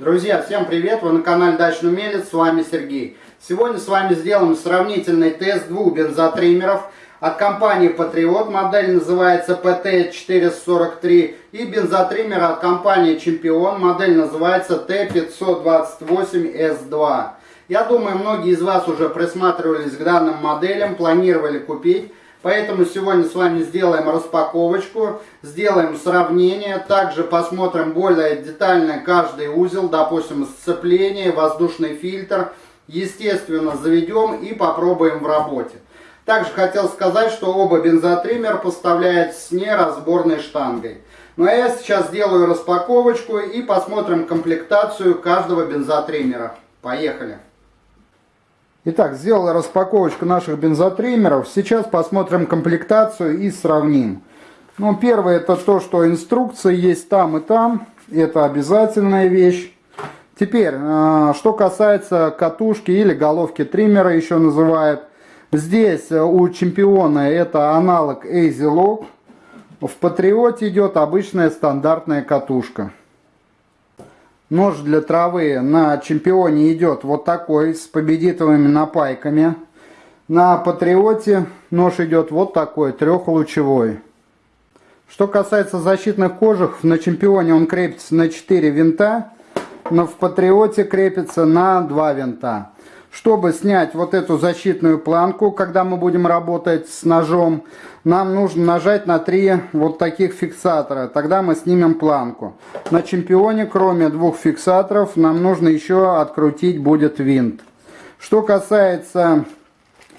Друзья, всем привет! Вы на канале Дачный Умелец, с вами Сергей. Сегодня с вами сделаем сравнительный тест двух бензотриммеров от компании Patriot. Модель называется PT443 и бензотриммер от компании Чемпион. Модель называется T528S2. Я думаю, многие из вас уже присматривались к данным моделям, планировали купить. Поэтому сегодня с вами сделаем распаковочку, сделаем сравнение, также посмотрим более детально каждый узел, допустим, сцепление, воздушный фильтр. Естественно, заведем и попробуем в работе. Также хотел сказать, что оба бензотриммер поставляют с неразборной штангой. Ну а я сейчас сделаю распаковочку и посмотрим комплектацию каждого бензотриммера. Поехали! Итак, сделал распаковочку наших бензотриммеров. Сейчас посмотрим комплектацию и сравним. Ну, первое это то, что инструкции есть там и там. Это обязательная вещь. Теперь, э, что касается катушки или головки триммера еще называют. Здесь у чемпиона это аналог Lock. В Патриоте идет обычная стандартная катушка. Нож для травы на чемпионе идет вот такой, с победителями напайками. На патриоте нож идет вот такой, трехлучевой. Что касается защитных кожух, на чемпионе он крепится на 4 винта, но в патриоте крепится на 2 винта. Чтобы снять вот эту защитную планку, когда мы будем работать с ножом, нам нужно нажать на три вот таких фиксатора. Тогда мы снимем планку. На чемпионе, кроме двух фиксаторов, нам нужно еще открутить будет винт. Что касается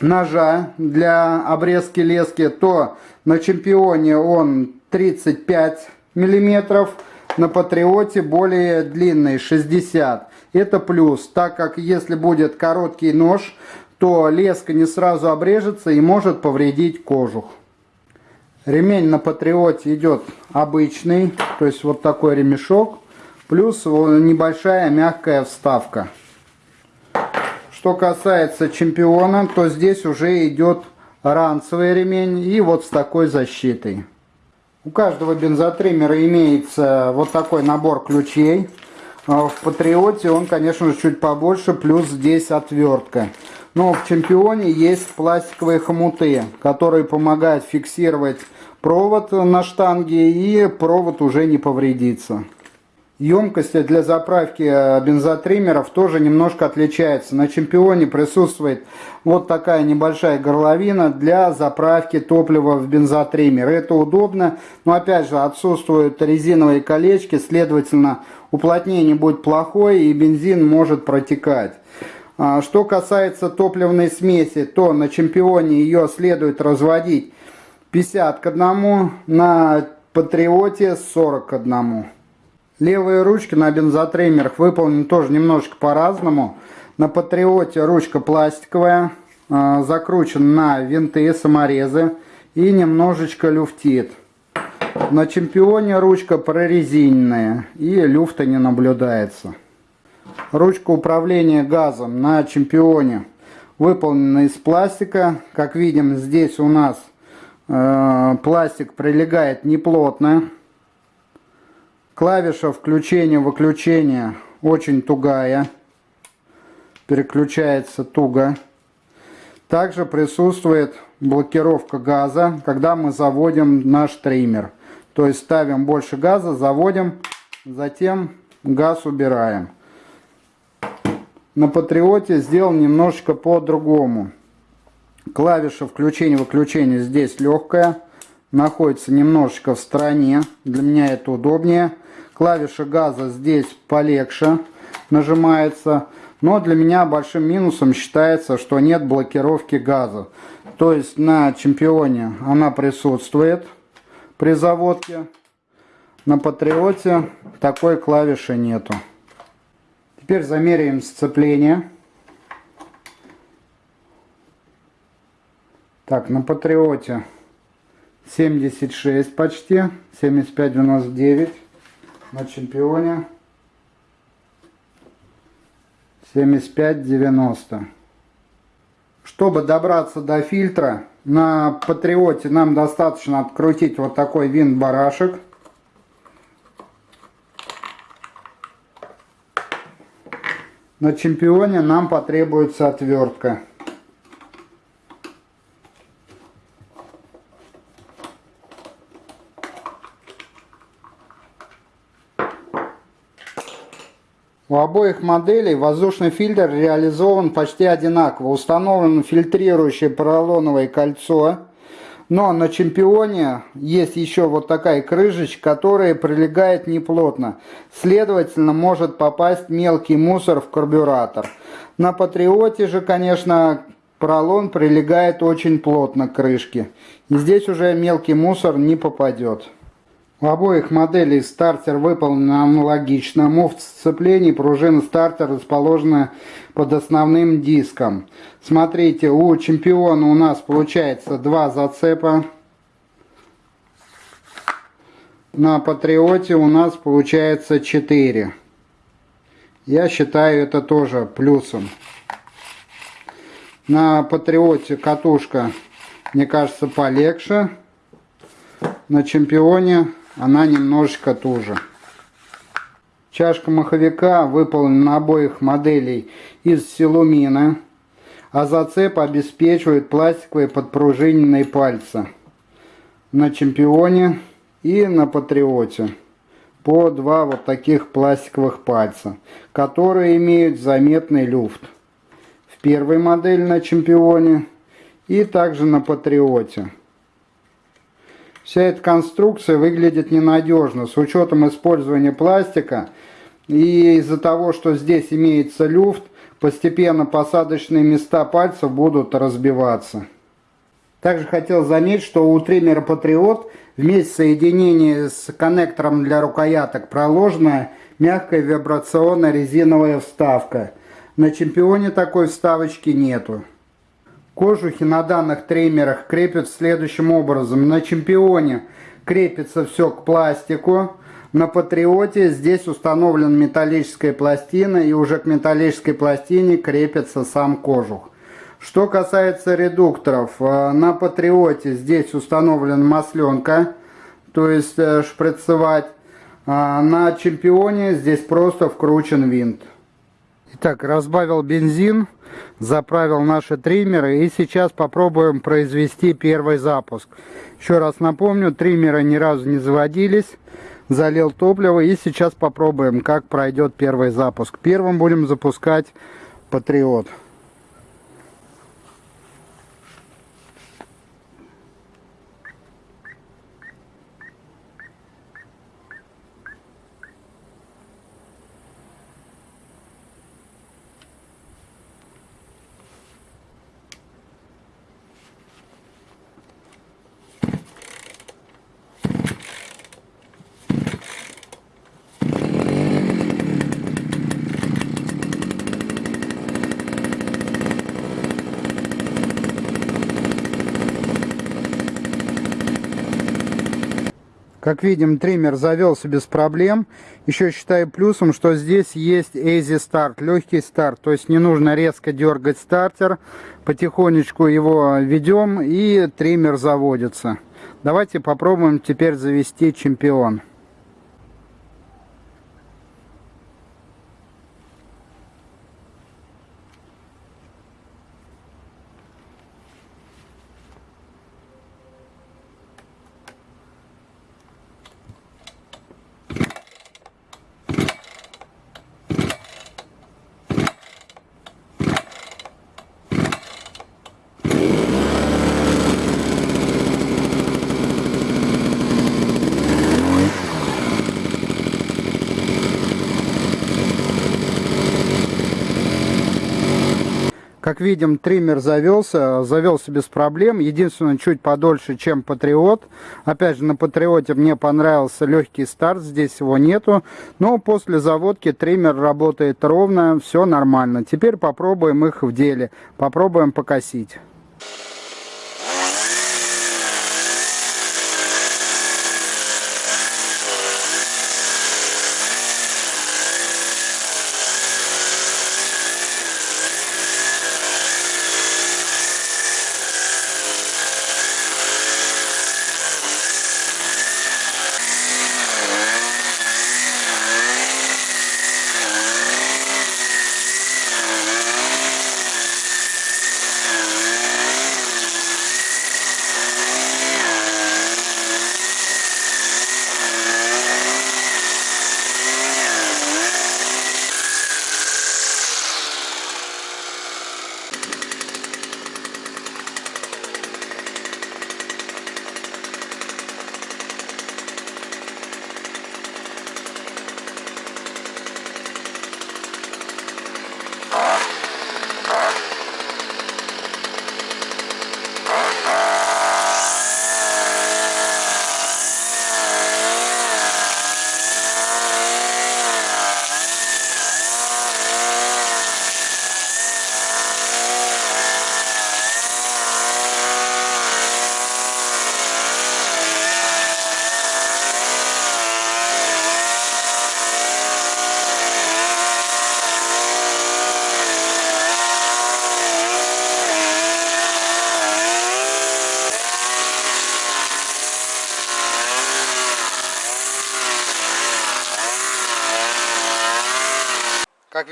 ножа для обрезки лески, то на чемпионе он 35 миллиметров, на патриоте более длинный 60 это плюс, так как если будет короткий нож, то леска не сразу обрежется и может повредить кожух. Ремень на Патриоте идет обычный, то есть вот такой ремешок, плюс небольшая мягкая вставка. Что касается чемпиона, то здесь уже идет ранцевый ремень и вот с такой защитой. У каждого бензотриммера имеется вот такой набор ключей. А в Патриоте он, конечно же, чуть побольше, плюс здесь отвертка. Но в Чемпионе есть пластиковые хомуты, которые помогают фиксировать провод на штанге и провод уже не повредится. Емкость для заправки э, бензотриммеров тоже немножко отличается. На Чемпионе присутствует вот такая небольшая горловина для заправки топлива в бензотриммер. Это удобно, но опять же отсутствуют резиновые колечки, следовательно уплотнение будет плохое и бензин может протекать. А, что касается топливной смеси, то на Чемпионе ее следует разводить 50 к 1, на Патриоте 40 к 1. Левые ручки на бензотриммерах выполнены тоже немножечко по-разному. На Патриоте ручка пластиковая, а, закручен на винты, саморезы и немножечко люфтит. На Чемпионе ручка прорезиненная и люфта не наблюдается. Ручка управления газом на Чемпионе выполнена из пластика. Как видим, здесь у нас э, пластик прилегает неплотно. Клавиша включения-выключения очень тугая. Переключается туго. Также присутствует блокировка газа, когда мы заводим наш триммер. То есть ставим больше газа, заводим, затем газ убираем. На Патриоте сделал немножечко по-другому. Клавиша включения-выключения здесь легкая. Находится немножечко в стороне. Для меня это удобнее. Клавиша газа здесь полегче нажимается. Но для меня большим минусом считается, что нет блокировки газа. То есть на чемпионе она присутствует при заводке. На Патриоте такой клавиши нету. Теперь замеряем сцепление. Так, на Патриоте 76 почти, 75-99 на чемпионе 75-90. Чтобы добраться до фильтра, на Патриоте нам достаточно открутить вот такой винт-барашек. На чемпионе нам потребуется отвертка. У обоих моделей воздушный фильтр реализован почти одинаково. Установлено фильтрирующее поролоновое кольцо. Но на чемпионе есть еще вот такая крышечка, которая прилегает неплотно. Следовательно, может попасть мелкий мусор в карбюратор. На Патриоте же, конечно, поролон прилегает очень плотно к крышке. И здесь уже мелкий мусор не попадет. У обоих моделей стартер выполнен аналогично. Муфт сцеплений пружина стартер расположена под основным диском. Смотрите, у чемпиона у нас получается два зацепа. На Патриоте у нас получается 4. Я считаю это тоже плюсом. На Патриоте катушка, мне кажется, полегче. На чемпионе она немножечко туже. Чашка маховика выполнена на обоих моделей из силумина, а зацеп обеспечивает пластиковые подпружиненные пальцы на чемпионе и на патриоте по два вот таких пластиковых пальца, которые имеют заметный люфт. В первой модели на чемпионе и также на патриоте. Вся эта конструкция выглядит ненадежно с учетом использования пластика. И из-за того, что здесь имеется люфт, постепенно посадочные места пальцев будут разбиваться. Также хотел заметить, что у триммера Patriot вместе соединения с коннектором для рукояток проложена мягкая вибрационная резиновая вставка. На чемпионе такой вставочки нету. Кожухи на данных триммерах крепят следующим образом. На чемпионе крепится все к пластику. На Патриоте здесь установлена металлическая пластина и уже к металлической пластине крепится сам кожух. Что касается редукторов, э, на Патриоте здесь установлена масленка, то есть э, шприцевать. А на Чемпионе здесь просто вкручен винт. Итак, разбавил бензин, заправил наши триммеры и сейчас попробуем произвести первый запуск. Еще раз напомню, триммеры ни разу не заводились, залил топливо и сейчас попробуем, как пройдет первый запуск. Первым будем запускать Патриот. Как видим, триммер завелся без проблем. Еще считаю плюсом, что здесь есть Easy Start, легкий старт. То есть не нужно резко дергать стартер. Потихонечку его ведем и триммер заводится. Давайте попробуем теперь завести чемпион. Как видим, триммер завелся, завелся без проблем. Единственное, чуть подольше, чем Патриот. Опять же, на Патриоте мне понравился легкий старт, здесь его нету. Но после заводки триммер работает ровно, все нормально. Теперь попробуем их в деле. Попробуем покосить.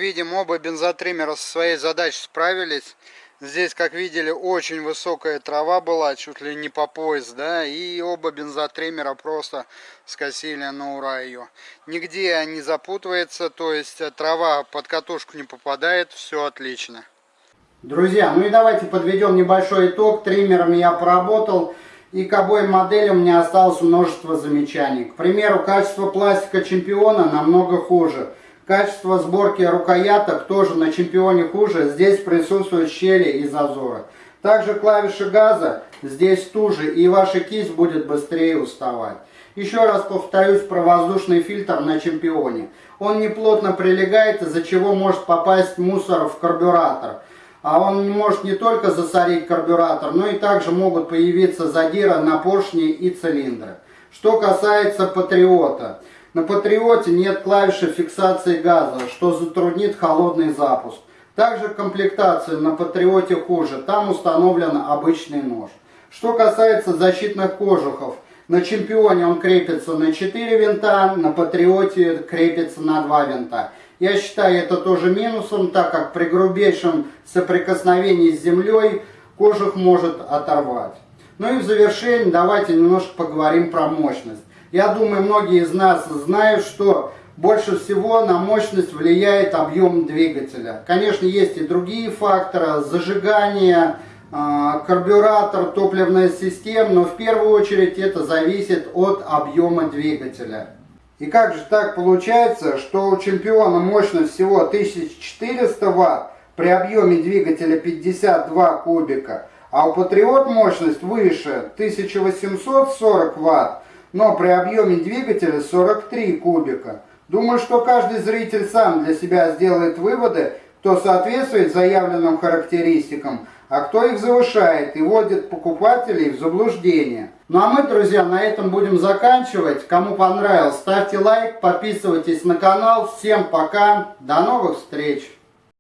Видим, оба бензотриммера со своей задачей справились. Здесь, как видели, очень высокая трава была, чуть ли не по пояс, да, и оба бензотриммера просто скосили на ура ее. Нигде не запутывается, то есть э, трава под катушку не попадает, все отлично. Друзья, ну и давайте подведем небольшой итог. Триммерами я поработал. И к обоим моделям меня осталось множество замечаний. К примеру, качество пластика чемпиона намного хуже. Качество сборки рукояток тоже на чемпионе хуже. Здесь присутствуют щели и зазоры. Также клавиши газа здесь туже и ваша кисть будет быстрее уставать. Еще раз повторюсь про воздушный фильтр на чемпионе. Он не плотно прилегает, из-за чего может попасть мусор в карбюратор а он может не только засорить карбюратор, но и также могут появиться задиры на поршни и цилиндры. Что касается Патриота. На Патриоте нет клавиши фиксации газа, что затруднит холодный запуск. Также комплектация на Патриоте хуже, там установлен обычный нож. Что касается защитных кожухов, на Чемпионе он крепится на 4 винта, на Патриоте крепится на 2 винта. Я считаю это тоже минусом, так как при грубейшем соприкосновении с землей кожух может оторвать. Ну и в завершение давайте немножко поговорим про мощность. Я думаю, многие из нас знают, что больше всего на мощность влияет объем двигателя. Конечно, есть и другие факторы, зажигание, а, карбюратор, топливная система, но в первую очередь это зависит от объема двигателя. И как же так получается, что у чемпиона мощность всего 1400 Вт при объеме двигателя 52 кубика, а у Патриот мощность выше 1840 Вт, но при объеме двигателя 43 кубика. Думаю, что каждый зритель сам для себя сделает выводы, кто соответствует заявленным характеристикам, а кто их завышает и вводит покупателей в заблуждение. Ну а мы, друзья, на этом будем заканчивать. Кому понравилось, ставьте лайк, подписывайтесь на канал. Всем пока, до новых встреч!